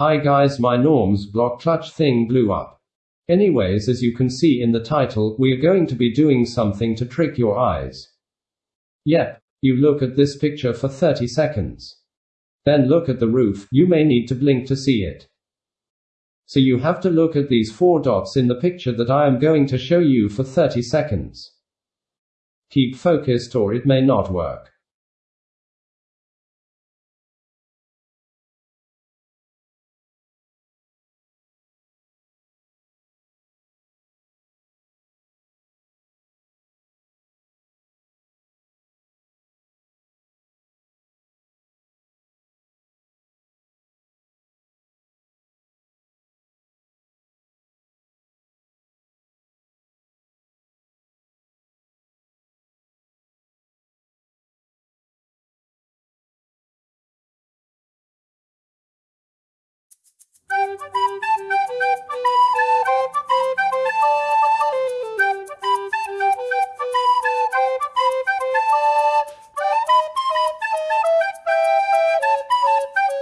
Hi guys, my Norm's block clutch thing blew up. Anyways, as you can see in the title, we are going to be doing something to trick your eyes. Yep, you look at this picture for 30 seconds. Then look at the roof, you may need to blink to see it. So you have to look at these four dots in the picture that I am going to show you for 30 seconds. Keep focused or it may not work.